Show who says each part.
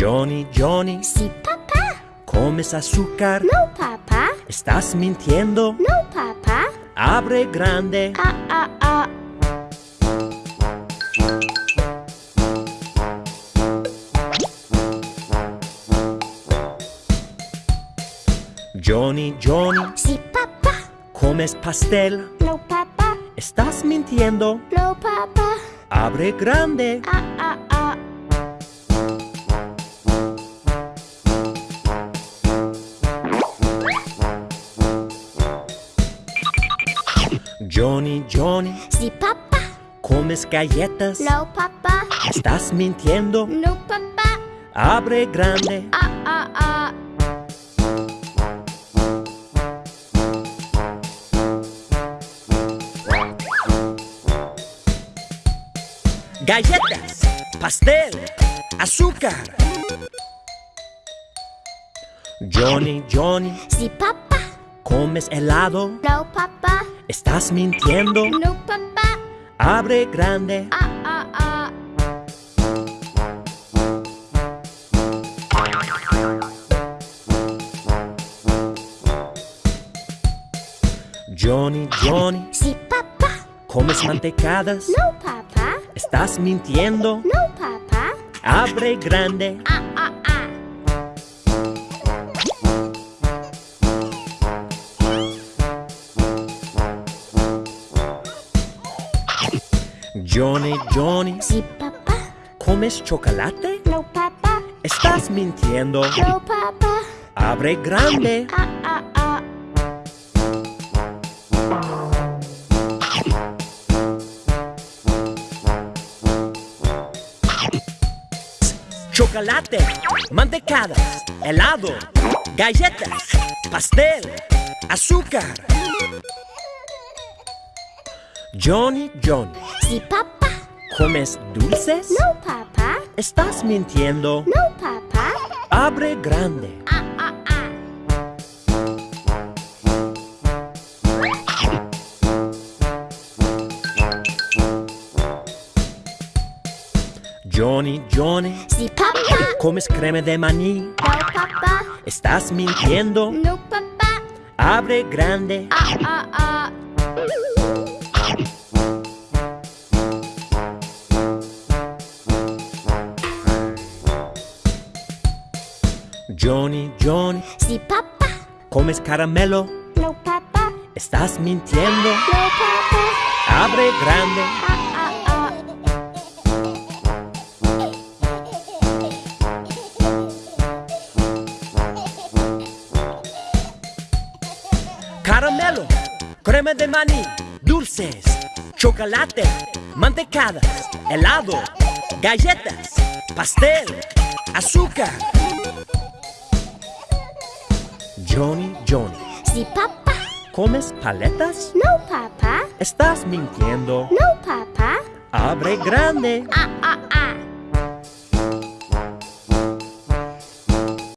Speaker 1: Johnny, Johnny,
Speaker 2: Sí, papá.
Speaker 1: ¿comes azúcar?
Speaker 2: No, papá.
Speaker 1: ¿Estás mintiendo?
Speaker 2: No, papá.
Speaker 1: Abre grande.
Speaker 2: Ah, ah, ah.
Speaker 1: Johnny, Johnny,
Speaker 2: Sí, papá.
Speaker 1: ¿comes pastel?
Speaker 2: No, papá.
Speaker 1: ¿Estás mintiendo?
Speaker 2: No, papá.
Speaker 1: Abre grande.
Speaker 2: Ah, ah,
Speaker 1: Johnny, Johnny,
Speaker 2: Sí, papá.
Speaker 1: ¿comes galletas?
Speaker 2: No, papá.
Speaker 1: ¿Estás mintiendo?
Speaker 2: No, papá.
Speaker 1: Abre grande.
Speaker 2: Ah, ah, ah.
Speaker 1: Galletas, pastel, azúcar. Johnny, Johnny,
Speaker 2: Sí, papá.
Speaker 1: ¿comes helado?
Speaker 2: No, papá.
Speaker 1: ¿Estás mintiendo?
Speaker 2: No, papá.
Speaker 1: Abre grande.
Speaker 2: Ah, ah, ah.
Speaker 1: Johnny, Johnny,
Speaker 2: Sí, papá.
Speaker 1: ¿comes mantecadas?
Speaker 2: No, papá.
Speaker 1: ¿Estás mintiendo?
Speaker 2: No, papá.
Speaker 1: Abre grande.
Speaker 2: Ah, ah.
Speaker 1: Johnny, Johnny,
Speaker 2: Sí, papá.
Speaker 1: ¿comes chocolate?
Speaker 2: No, papá.
Speaker 1: ¿Estás mintiendo?
Speaker 2: No, papá.
Speaker 1: Abre grande.
Speaker 2: Ah, ah, ah.
Speaker 1: Chocolate, mantecadas, helado, galletas, pastel, azúcar. Johnny, Johnny,
Speaker 2: Sí, papá.
Speaker 1: ¿comes dulces?
Speaker 2: No, papá.
Speaker 1: ¿Estás mintiendo?
Speaker 2: No, papá.
Speaker 1: Abre grande.
Speaker 2: Ah, ah, ah.
Speaker 1: Johnny, Johnny,
Speaker 2: Sí, papá.
Speaker 1: ¿comes crema de maní?
Speaker 2: No, papá.
Speaker 1: ¿Estás mintiendo?
Speaker 2: No, papá.
Speaker 1: Abre grande.
Speaker 2: Ah, ah, ah.
Speaker 1: Johnny, Johnny,
Speaker 2: Sí, papá.
Speaker 1: ¿comes caramelo?
Speaker 2: No, papá.
Speaker 1: ¿Estás mintiendo?
Speaker 2: No, papá.
Speaker 1: Abre grande.
Speaker 2: Ah, ah, ah.
Speaker 1: Caramelo, crema de maní, dulces, chocolate, mantecadas, helado, galletas, pastel, azúcar. Johnny, Johnny,
Speaker 2: Sí, papá.
Speaker 1: ¿comes paletas?
Speaker 2: No, papá.
Speaker 1: ¿Estás mintiendo?
Speaker 2: No, papá.
Speaker 1: Abre grande.
Speaker 2: Ah, ah, ah.